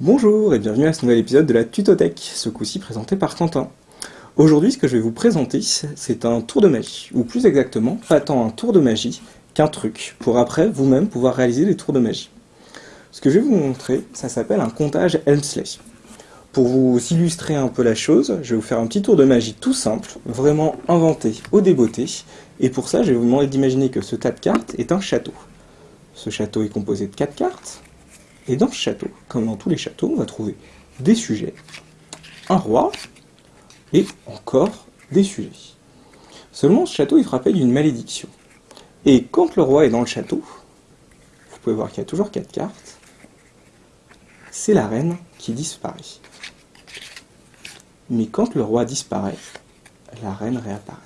Bonjour et bienvenue à ce nouvel épisode de la Tutothèque, ce coup-ci présenté par Quentin. Aujourd'hui, ce que je vais vous présenter, c'est un tour de magie, ou plus exactement, pas tant un tour de magie qu'un truc, pour après vous-même pouvoir réaliser des tours de magie. Ce que je vais vous montrer, ça s'appelle un comptage Helmsley. Pour vous illustrer un peu la chose, je vais vous faire un petit tour de magie tout simple, vraiment inventé au débeauté, et pour ça, je vais vous demander d'imaginer que ce tas de cartes est un château. Ce château est composé de 4 cartes, et dans ce château, comme dans tous les châteaux, on va trouver des sujets, un roi, et encore des sujets. Seulement, ce château est frappé d'une malédiction. Et quand le roi est dans le château, vous pouvez voir qu'il y a toujours 4 cartes, c'est la reine qui disparaît. Mais quand le roi disparaît, la reine réapparaît.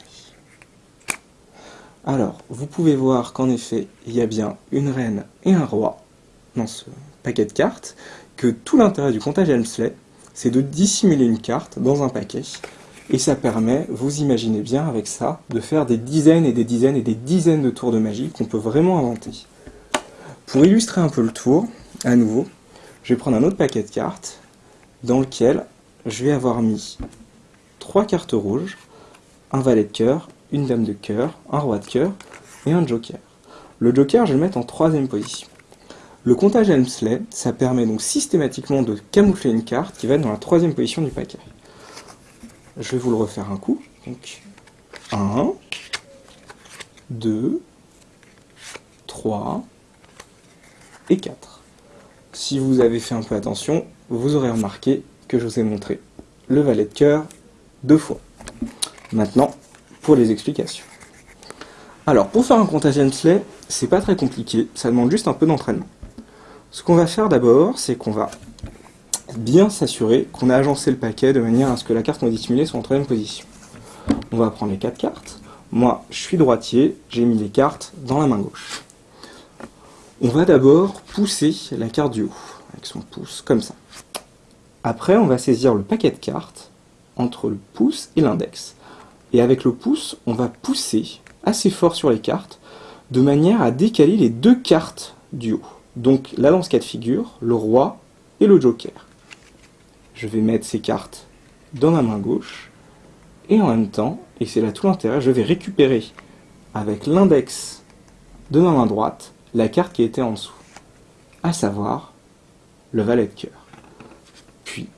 Alors, vous pouvez voir qu'en effet, il y a bien une reine et un roi dans ce paquet de cartes, que tout l'intérêt du comptage Helmsley, c'est de dissimuler une carte dans un paquet, et ça permet, vous imaginez bien avec ça, de faire des dizaines et des dizaines et des dizaines de tours de magie qu'on peut vraiment inventer. Pour illustrer un peu le tour, à nouveau, je vais prendre un autre paquet de cartes, dans lequel je vais avoir mis trois cartes rouges, un valet de cœur, une dame de cœur, un roi de cœur et un joker. Le joker, je vais le mettre en troisième position. Le comptage Helmsley, ça permet donc systématiquement de camoufler une carte qui va être dans la troisième position du paquet. Je vais vous le refaire un coup. Donc, 1, 2, 3 et 4. Si vous avez fait un peu attention, vous aurez remarqué que je vous ai montré le valet de cœur deux fois. Maintenant, les explications. Alors, pour faire un comptage Hensley, c'est pas très compliqué, ça demande juste un peu d'entraînement. Ce qu'on va faire d'abord, c'est qu'on va bien s'assurer qu'on a agencé le paquet de manière à ce que la carte non dissimulée soit en troisième position. On va prendre les quatre cartes. Moi, je suis droitier, j'ai mis les cartes dans la main gauche. On va d'abord pousser la carte du haut, avec son pouce, comme ça. Après, on va saisir le paquet de cartes entre le pouce et l'index. Et avec le pouce, on va pousser assez fort sur les cartes, de manière à décaler les deux cartes du haut. Donc là, dans ce cas de figure, le roi et le joker. Je vais mettre ces cartes dans ma main gauche, et en même temps, et c'est là tout l'intérêt, je vais récupérer avec l'index de ma main droite la carte qui était en dessous, à savoir le valet de cœur. Puis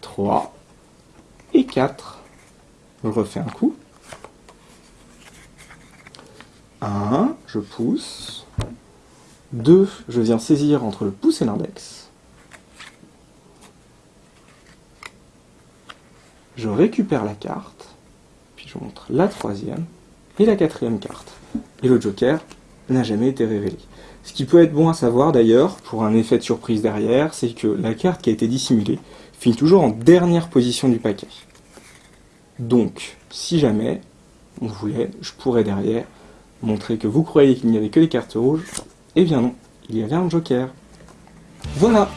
3 et 4. Je refais un coup. 1, je pousse. 2, je viens saisir entre le pouce et l'index. Je récupère la carte, puis je montre la troisième et la quatrième carte. Et le joker n'a jamais été révélé. Ce qui peut être bon à savoir d'ailleurs, pour un effet de surprise derrière, c'est que la carte qui a été dissimulée finit toujours en dernière position du paquet. Donc, si jamais on voulait, je pourrais derrière montrer que vous croyez qu'il n'y avait que des cartes rouges. Eh bien non, il y avait un joker. Voilà,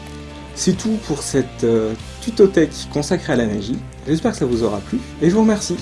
c'est tout pour cette euh, tutothèque consacrée à la magie. J'espère que ça vous aura plu, et je vous remercie.